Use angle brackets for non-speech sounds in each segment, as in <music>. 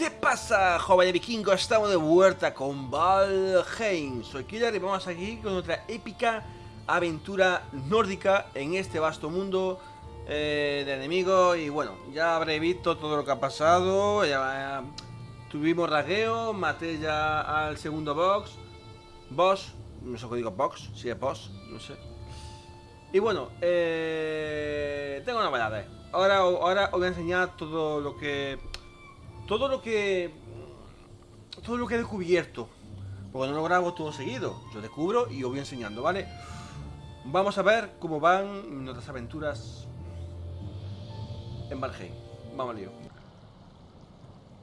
¿Qué pasa, jóvenes vikingos? Estamos de vuelta con Valheim. Soy Killer y vamos aquí con otra épica aventura nórdica en este vasto mundo eh, de enemigos. Y bueno, ya habré visto todo lo que ha pasado. Ya, tuvimos ragueo, maté ya al segundo box. Boss, no sé qué digo box, si es boss, no sé. Y bueno, eh, tengo novedades. Ahora, ahora os voy a enseñar todo lo que todo lo que todo lo que he descubierto porque no lo grabo todo seguido yo descubro y os voy enseñando vale vamos a ver cómo van nuestras aventuras en Valheim. Vamos lío.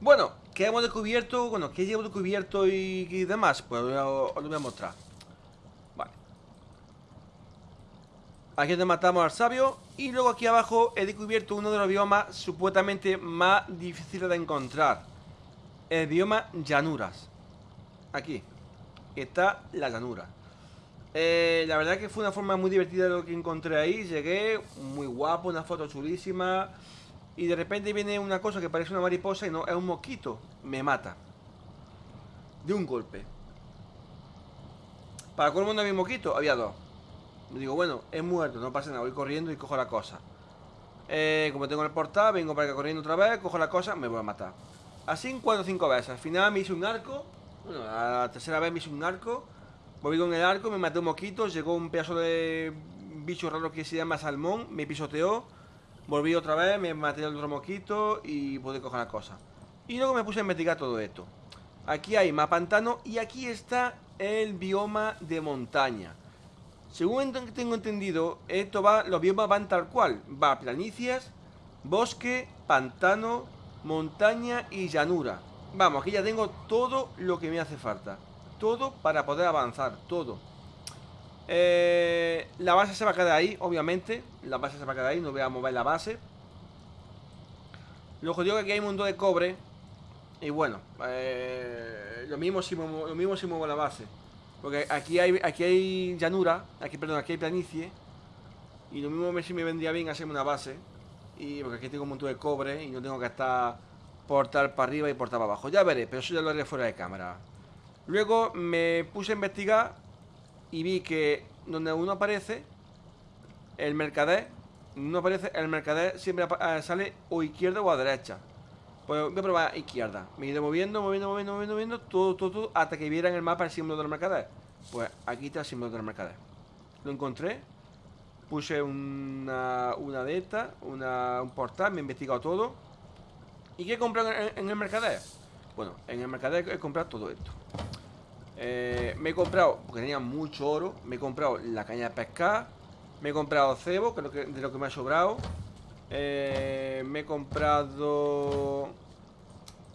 Bueno ¿qué hemos descubierto? bueno ¿qué llevo descubierto y, y demás? pues os lo voy a mostrar. Vale. Aquí donde matamos al sabio y luego aquí abajo he descubierto uno de los biomas supuestamente más difíciles de encontrar. El bioma llanuras. Aquí. Está la llanura. Eh, la verdad que fue una forma muy divertida de lo que encontré ahí. Llegué, muy guapo, una foto chulísima. Y de repente viene una cosa que parece una mariposa y no, es un mosquito. Me mata. De un golpe. Para colmo no había mosquito, había dos. Digo, bueno, es muerto, no pasa nada, voy corriendo y cojo la cosa. Eh, como tengo el portal, vengo para acá corriendo otra vez, cojo la cosa, me voy a matar. Así cuatro o cinco veces. Al final me hice un arco. Bueno, la tercera vez me hice un arco. Volví con el arco, me maté un mosquito. Llegó un pedazo de bicho raro que se llama salmón. Me pisoteó. Volví otra vez, me maté el otro mosquito y pude coger la cosa. Y luego me puse a investigar todo esto. Aquí hay más pantano y aquí está el bioma de montaña. Según tengo entendido, esto va, los biomas van tal cual. Va planicies, bosque, pantano, montaña y llanura. Vamos, aquí ya tengo todo lo que me hace falta. Todo para poder avanzar, todo. Eh, la base se va a quedar ahí, obviamente. La base se va a quedar ahí, no voy a mover la base. Lo jodido que aquí hay un mundo de cobre. Y bueno, eh, lo, mismo si lo mismo si muevo la base. Porque aquí hay, aquí hay llanura, aquí, perdón, aquí hay planicie. Y lo mismo me vendría bien hacerme una base. Y porque aquí tengo un montón de cobre y no tengo que estar portar para arriba y portar para abajo. Ya veré, pero eso ya lo haré fuera de cámara. Luego me puse a investigar y vi que donde uno aparece, el mercader, no aparece, el mercader siempre eh, sale o izquierda o a derecha. Voy a probar izquierda. Me he ido moviendo, moviendo, moviendo, moviendo, moviendo, todo, todo, todo, hasta que viera en el mapa el símbolo del mercader. Pues aquí está el símbolo del mercader. Lo encontré. Puse una, una de estas, un portal, me he investigado todo. ¿Y qué he comprado en, el mercader? Bueno, en el mercader he comprado todo esto. Eh, me he comprado, porque tenía mucho oro, me he comprado la caña de pescar, me he comprado cebo, que es de lo que me ha sobrado. Eh, me he comprado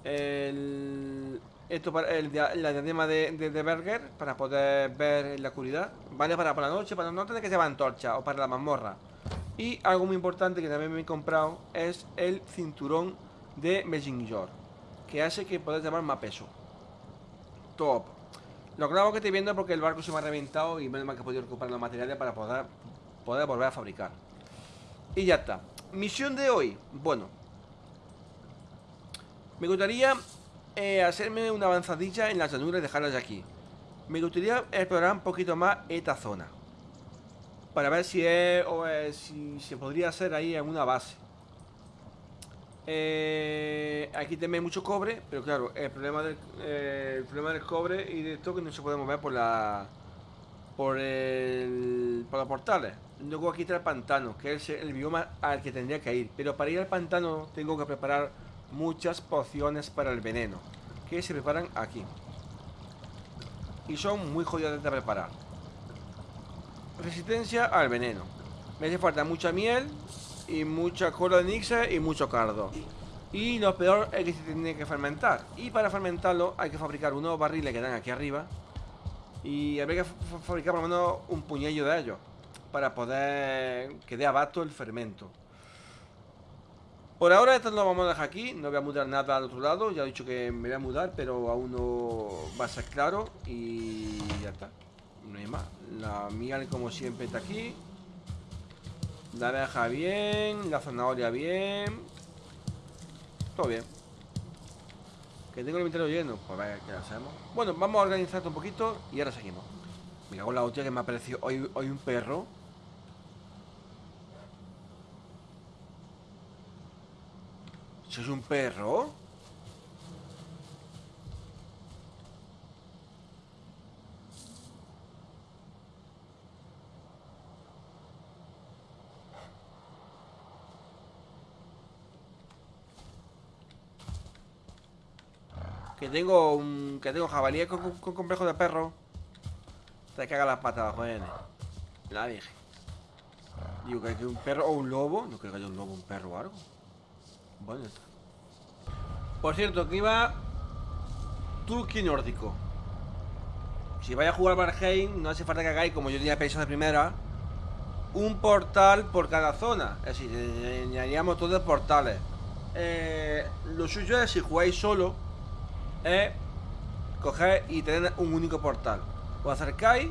esto para la diadema de, de, Berger para poder ver en la oscuridad. Vale para por la noche, para no tener que llevar antorcha o para la mazmorra. Y algo muy importante que también me he comprado es el cinturón de Messenger, que hace que puedas llevar más peso. Top. Lo claro que estoy viendo porque el barco se me ha reventado y menos mal que he podido recuperar los materiales para poder volver a fabricar. Y ya está. Misión de hoy. Bueno. Me gustaría eh, hacerme una avanzadilla en las llanuras y dejarlas aquí. Me gustaría explorar un poquito más esta zona. Para ver si, es, o si se podría hacer ahí en una base. Eh, aquí también mucho cobre, pero claro, el problema del, eh, problema del cobre y de esto que no se puede mover por la por el por los portales. Luego aquí está el pantano, que es el bioma al que tendría que ir. Pero para ir al pantano tengo que preparar muchas pociones para el veneno, que se preparan aquí. Y son muy jodidas de preparar. Resistencia al veneno. Me hace falta mucha miel y mucha cola de nixa y mucho cardo. Y lo peor es que se tiene que fermentar. Y para fermentarlo hay que fabricar unos barriles que dan aquí arriba. Y habría que fabricar por lo menos un puñillo de ellos para poder que dé abasto el fermento. Por ahora esto lo vamos a dejar aquí, no voy a mudar nada al otro lado, ya he dicho que me voy a mudar, pero aún no va a ser claro y ya está, no hay más. La miel como siempre está aquí, la abeja bien, la zanahoria bien, todo bien. Que tengo el inventario lleno. Pues ver qué hacemos. Bueno, vamos a organizar un poquito y ahora seguimos. Me cago en la hostia que me ha parecido hoy, hoy un perro. ¿Eso es un perro? Que tengo un. que tengo jabalí con, con- complejo de perro. Te caga las patas nene. La dije. Digo que hay un perro o un lobo. No creo que haya un lobo, un perro o algo. Bueno. Por cierto, iba. Turqui nórdico. Si vais a jugar Valheim, no hace falta que hagáis, como yo tenía pensado de primera, un portal por cada zona. Es decir, eh, añadiríamos todos portales. Eh, lo suyo es, si jugáis solo, es coger y tener un único portal. Os acercáis,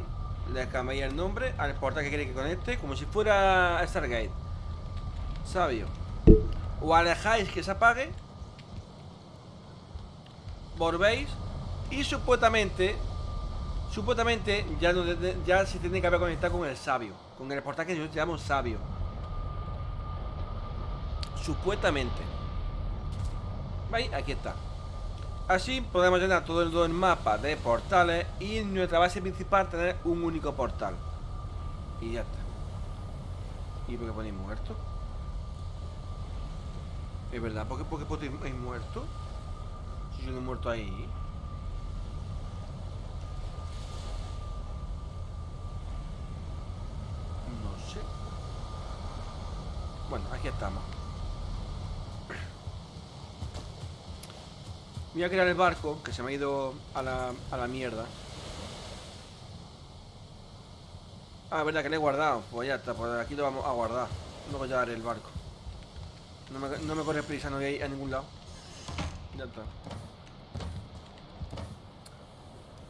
le cambiáis el nombre al portal que queréis que conecte, como si fuera Stargate. Sabio. O alejáis que se apague, volvéis y supuestamente, supuestamente ya, no, ya se tiene que haber conectado con el sabio, con el portal que yo llamo sabio. Supuestamente. ¿Veis? Aquí está. Así podemos llenar todo el, todo el mapa de portales y en nuestra base principal tener un único portal. Y ya está. ¿Y por qué ponéis muerto? Es verdad, ¿por qué, por qué ponéis muerto? Si yo no he muerto ahí. No sé. Bueno, aquí estamos. Voy a crear el barco, que se me ha ido a la, a la mierda. Ah, verdad que le he guardado. Pues ya está, pues aquí lo vamos a guardar. No voy a llevar el barco. No me, no me corre prisa, no voy a ir a ningún lado. Ya está.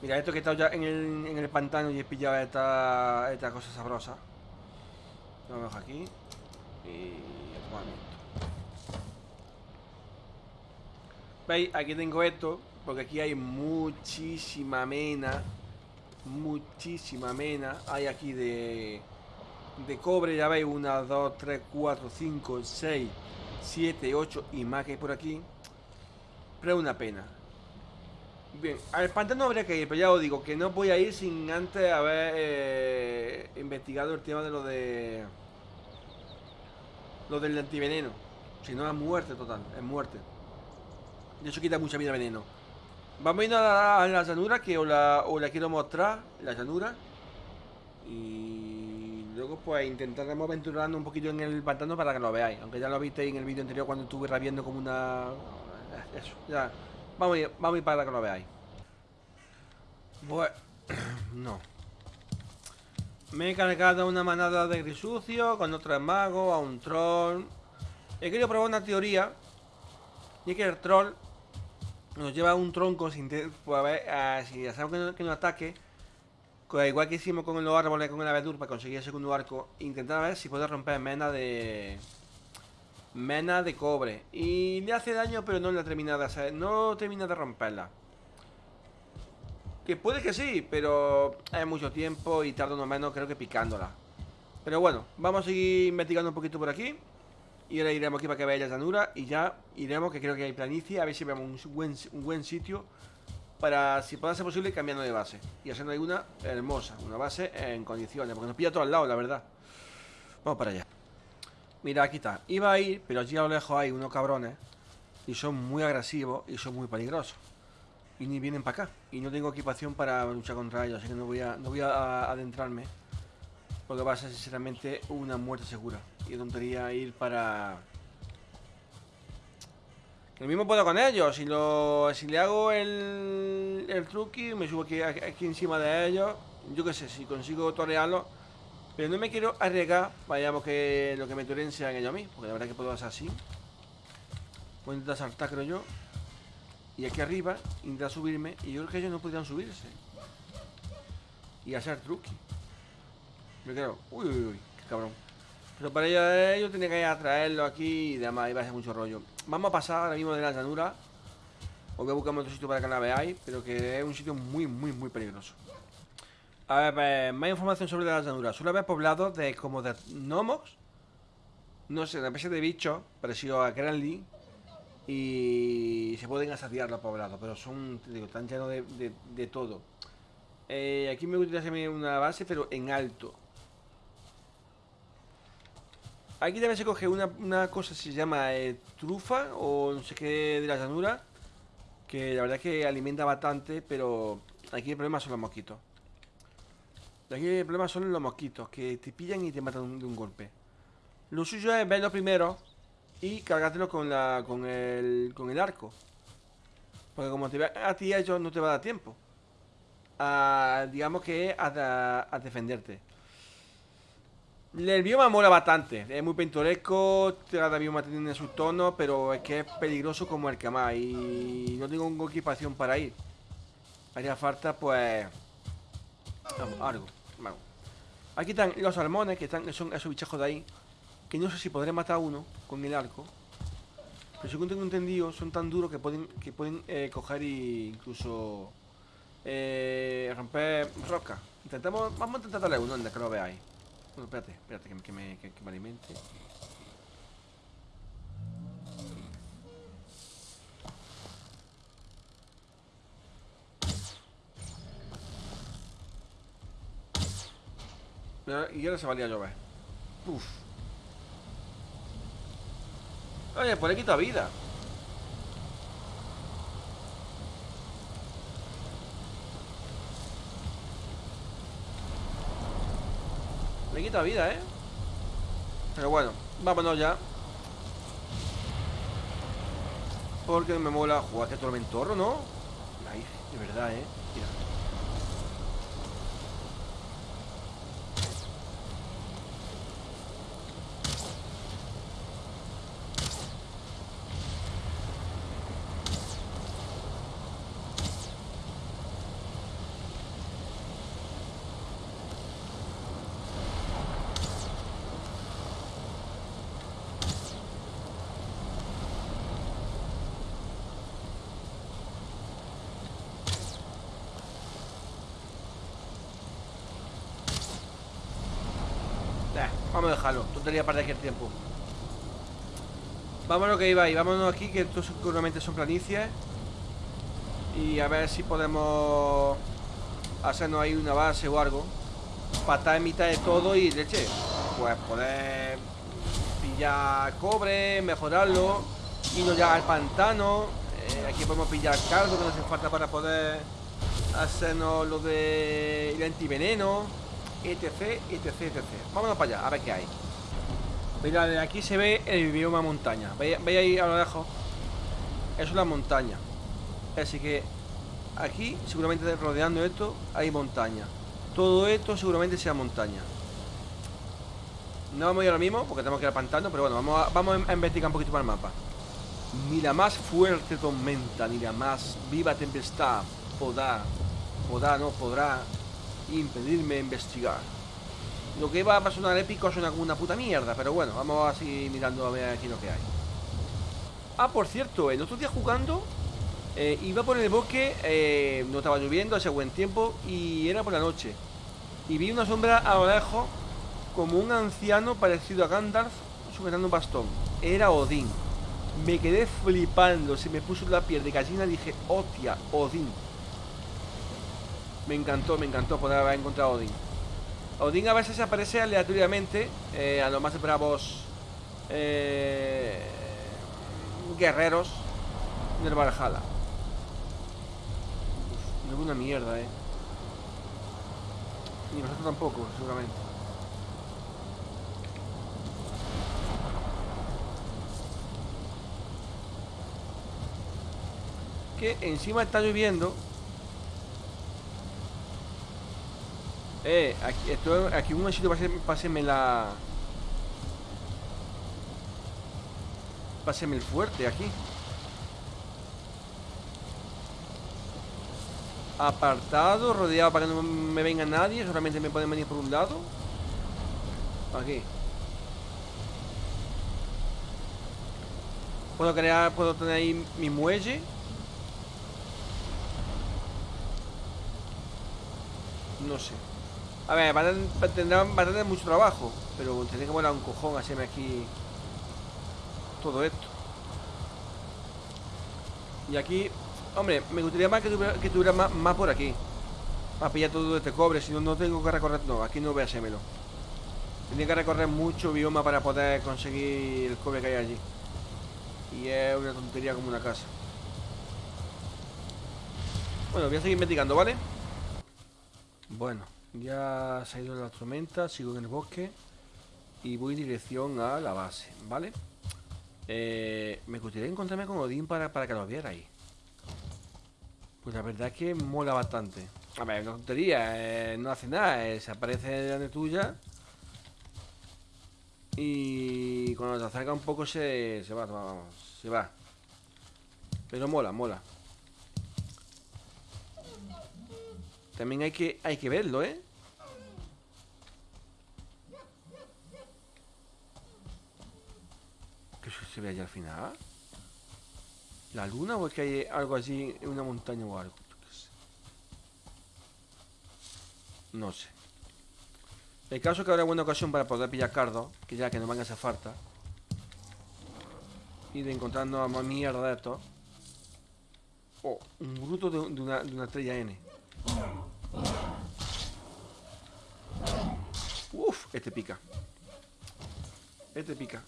Mira, esto que he estado ya en el, en el pantano y he pillado esta, esta cosa sabrosa. Lo dejo aquí. Y... ¿Veis? Aquí tengo esto, porque aquí hay muchísima mena. Muchísima mena. Hay aquí de, de cobre, ya veis, 1, 2, 3, 4, 5, 6, 7, 8 y más que hay por aquí. Pero una pena. Bien, al pantano habría que ir, pero ya os digo que no voy a ir sin antes haber eh, investigado el tema de lo de... Lo del antiveneno. Si no es muerte total, es muerte. Y eso quita mucha vida veneno. Vamos a ir a la, a la llanura que os la, os la quiero mostrar, la llanura. Y pues intentaremos aventurarnos un poquito en el pantano para que lo veáis. Aunque ya lo visteis en el vídeo anterior cuando estuve rabiendo como una... Eso, ya. Vamos a ir, vamos a para que lo veáis. Bueno, <clears throat> no. Me he cargado una manada de grisucio con otros magos, a un troll. He querido probar una teoría. Y es que el troll nos lleva un tronco sin pues a ver, ah, si hacemos que que no ataque. Igual que hicimos con los árboles, con el abedur para conseguir el segundo arco. Intentar ver si puedo romper mena de. Mena de cobre. Y le hace daño, pero no la termina de hacer. No termina de romperla. Que puede que sí, pero es mucho tiempo y tarda uno menos, creo que picándola. Pero bueno, vamos a seguir investigando un poquito por aquí. Y ahora iremos aquí para que veáis la llanura. Y ya iremos, que creo que hay planicie, a ver si vemos un buen, un buen sitio. Para, si pueda ser posible, cambiando de base. Y haciendo una hermosa, una base en condiciones. Porque nos pilla todo al lado, la verdad. Vamos para allá. Mira, aquí está. Iba a ir, pero allí a lo lejos hay unos cabrones. Y son muy agresivos y son muy peligrosos. Y ni vienen para acá. Y no tengo equipación para luchar contra ellos. Así que no voy a, no voy a adentrarme. Porque va a ser sinceramente una muerte segura. Y tontería ir para... Lo mismo puedo con ellos. Si lo si le hago el, el truqui, me subo aquí, aquí encima de ellos. Yo qué sé, si consigo torearlo. Pero no me quiero arriesgar. Vayamos que lo que me toreen sean ellos a mí. Porque la verdad que puedo hacer así. Voy intentar saltar, creo yo. Y aquí arriba, intentar subirme. Y yo creo que ellos no podrían subirse. Y hacer truqui. Me quedo, uy, uy, uy, qué cabrón. Pero para ello, ello tenía que ir a traerlo aquí y demás, iba a ser mucho rollo. Vamos a pasar ahora mismo de la llanura Os voy a buscar otro sitio para que la veáis, pero que es un sitio muy, muy, muy peligroso. A ver, pues, más información sobre las llanuras. Suele haber poblados de como de gnomos. No sé, una especie de bichos parecido a Granly. Y se pueden asadiar los poblados, pero son, te digo, están llenos de, todo. Eh, aquí me gustaría una base, pero en alto. Aquí también se coge una, una cosa se llama eh, trufa o no sé qué de la llanura. Que la verdad es que alimenta bastante, pero aquí el problema son los mosquitos. Aquí el problema son los mosquitos, que te pillan y te matan de un golpe. Lo suyo es verlo primero y cargártelo con, la, con, el, con el arco. Porque como te vean a ti, a ellos no te va a dar tiempo. A, digamos que a, a defenderte. El bioma mola bastante, es muy pintoresco, cada bioma tiene su tono, pero es que es peligroso como el que más y no tengo equipación para ir. Haría falta pues algo. Aquí están los salmones, que están, son esos bichejos de ahí, que no sé si podré matar a uno con el arco. Pero según tengo entendido, son tan duros que pueden, que pueden eh, coger e incluso eh, romper rocas. Intentamos, vamos a intentar darle uno, donde que lo veáis. Bueno, espérate, espérate que, que, me, que, me alimente. Y ahora se valía llover. Uf. Oye, pues le quita vida. Me quita vida, ¿eh? Pero bueno, vámonos ya Porque me mola jugar este tormentorro, ¿no? Ay, de verdad, ¿eh? Mira Vamos a dejarlo, tontería para aquí el tiempo Vámonos que iba ahí, vámonos aquí Que esto seguramente son planicies. Y a ver si podemos Hacernos ahí una base o algo. Para estar en mitad de todo y leche Pues poder Pillar cobre, mejorarlo. Irnos ya al pantano. Eh, Aquí podemos pillar caldo que nos hace falta para poder Hacernos lo de el antiveneno etc, etc, etc. Vámonos para allá, a ver qué hay. Mira, de aquí se ve el bioma montaña. ¿Veis, ahí a lo lejos? Es una montaña. Así que aquí, seguramente rodeando esto, hay montaña. Todo esto seguramente sea montaña. No vamos a ir ahora mismo porque tenemos que ir al pantano, pero bueno, vamos a, vamos a investigar un poquito más el mapa. Ni la más fuerte tormenta, ni la más viva tempestad podrá, podrá, no podrá impedirme investigar. Lo que va a sonar épico es una, puta mierda, pero bueno, vamos así mirando a ver aquí lo que hay. Ah, por cierto, el otro día jugando eh, iba por el bosque, eh, no estaba lloviendo, hace buen tiempo y era por la noche. Y vi una sombra a lo lejos como un anciano parecido a Gandalf sujetando un bastón. Era Odín. Me quedé flipando, se me puso la piel de gallina y dije, hostia, Odín. Me encantó, me encantó poder haber encontrado a Odín. Odín a veces aparece aleatoriamente eh, a los más bravos eh, guerreros del Valhalla. no es una mierda, eh. Ni nosotros tampoco, seguramente. Que encima está lloviendo Eh, aquí, esto, aquí un momentito, pásenme la... Pásenme el fuerte aquí. Apartado, rodeado para que no me venga nadie. Solamente me pueden venir por un lado. Aquí. Puedo crear, puedo tener ahí mi muelle. No sé. A ver, van a, tendrán, van a tener mucho trabajo, pero tendré que volar un cojón hacerme aquí todo esto. Y aquí, hombre, me gustaría más que tuviera, tuviera más, por aquí. Para pillar todo este cobre, si no, no tengo que recorrer. No, aquí no voy a hacérmelo. Tenía que recorrer mucho bioma para poder conseguir el cobre que hay allí. Y es una tontería como una casa. Bueno, voy a seguir investigando, ¿vale? Bueno, ya se ha ido la tormenta, sigo en el bosque y voy en dirección a la base, ¿vale? Eh, me gustaría encontrarme con Odín para, para que lo viera ahí. Pues la verdad es que mola bastante. A ver, una tontería, eh, no hace nada, eh, se aparece delante tuya y cuando te acerca un poco se, se va, vamos, se va. Pero mola, mola. También hay que, hay que verlo, ¿eh? ¿Qué se ve allá al final? ¿La luna o es que hay algo así en una montaña o algo? No sé. El caso es que habrá buena ocasión para poder pillar cardo, que ya que no van a hacer falta. Y de encontrarnos a más mierda de esto. Oh, un bruto de una estrella N. Uf, este pica. Este pica.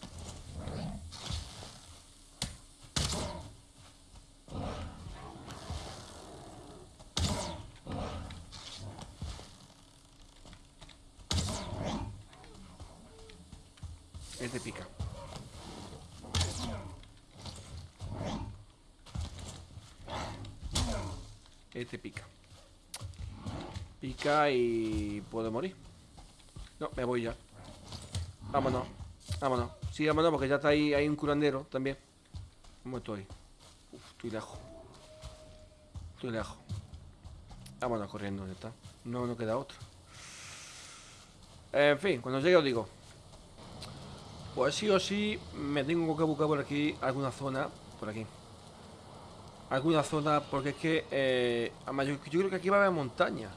Este pica. Este pica. Pica y puedo morir. No, me voy ya. Vámonos. Vámonos. Sí, vámonos porque ya está ahí, hay un curandero también. ¿Cómo estoy? Uf, estoy lejos. Estoy lejos. Vámonos corriendo, ¿dónde está? No, no queda otra. En fin, cuando llegue os digo. Pues sí o sí me tengo que buscar por aquí alguna zona. Por aquí. Alguna zona, porque es que... Eh, yo creo que aquí va a haber montaña.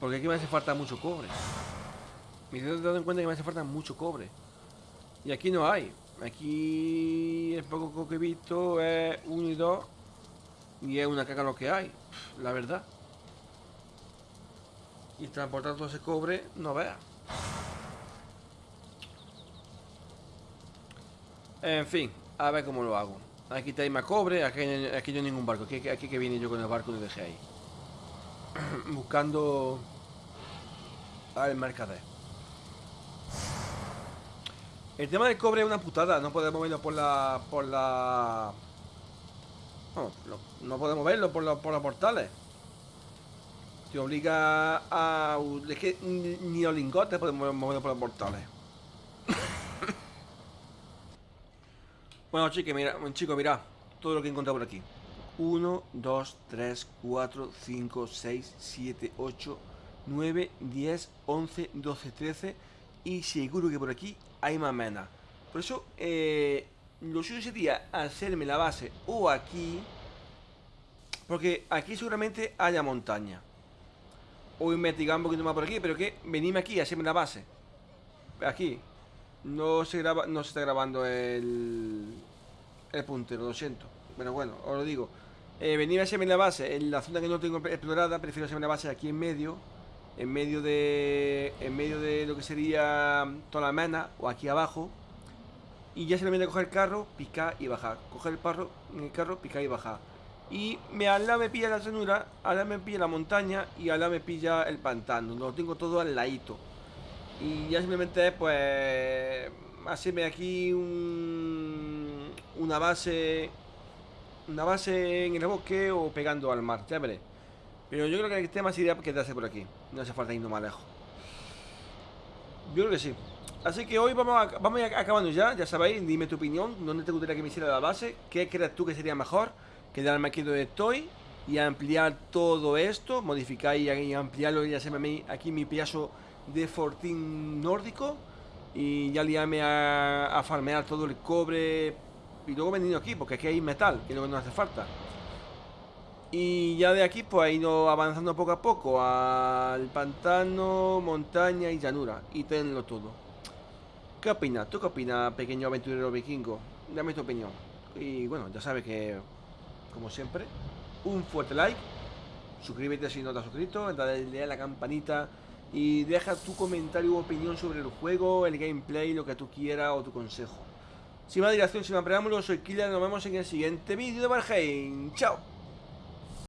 Porque aquí me hace falta mucho cobre. Me he dado en cuenta que me hace falta mucho cobre. Y aquí no hay. Aquí el poco que he visto es uno y dos. Y es una caca lo que hay. La verdad. Y transportar todo ese cobre, no vea. En fin, a ver cómo lo hago. Aquí hay más cobre, aquí, aquí no hay ningún barco. Aquí, aquí que viene yo con el barco y lo dejé ahí. <clears throat> buscando al mercader. El tema del cobre es una putada, no podemos verlo por la... por la... No, no, podemos verlo por, la, por los portales. Te obliga a... Es que ni los lingotes podemos moverlo por los portales. <coughs> bueno, chicos, mira, chicos, mira todo lo que he encontrado por aquí. 1, 2, 3, 4, 5, 6, 7, 8, 9, 10, 11, 12, 13 y seguro que por aquí hay más mena. Por eso, eh, lo suyo sería hacerme la base o aquí, porque aquí seguramente haya montaña. O investigar un poquito más por aquí, pero que venime aquí hacerme la base. Aquí. No se graba, no se está grabando el, el puntero, lo siento. Pero bueno, os lo digo. Eh, venir a hacerme la base en la zona que no tengo explorada, prefiero hacerme la base aquí en medio, en medio de en medio de lo que sería toda la mena o aquí abajo. Y ya se a coger el carro, picar y bajar. Coger el, parro, el carro, picar y bajar. Y me, al lado me pilla la llanura, al lado me pilla la montaña y al lado me pilla el pantano. Lo tengo todo al ladito. Y ya simplemente pues hacerme aquí un, una base una base en el bosque o pegando al mar, ya veré. Pero yo creo que el tema sería quedarse por aquí. No hace falta irnos más lejos. Yo creo que sí. Así que hoy vamos a, vamos a acabando ya, ya sabéis, dime tu opinión, dónde te gustaría que me hiciera la base, qué crees tú que sería mejor, quedarme aquí donde estoy y ampliar todo esto, modificar y ampliarlo y hacerme aquí mi piazo de fortín nórdico y ya liarme a, a farmear todo el cobre y luego venir aquí, porque aquí hay metal, que es que nos hace falta. Y ya de aquí pues ha ido avanzando poco a poco al pantano, montaña y llanura. Y tenlo todo. ¿Qué opinas? ¿Tú qué opinas, pequeño aventurero vikingo? Dame tu opinión. Y bueno, ya sabes que, como siempre, un fuerte like. Suscríbete si no te has suscrito, dale a la campanita y deja tu comentario u opinión sobre el juego, el gameplay, lo que tú quieras o tu consejo. Sin más dilación, sin más preámbulos, soy Killer, nos vemos en el siguiente vídeo de Valheim. ¡Chao!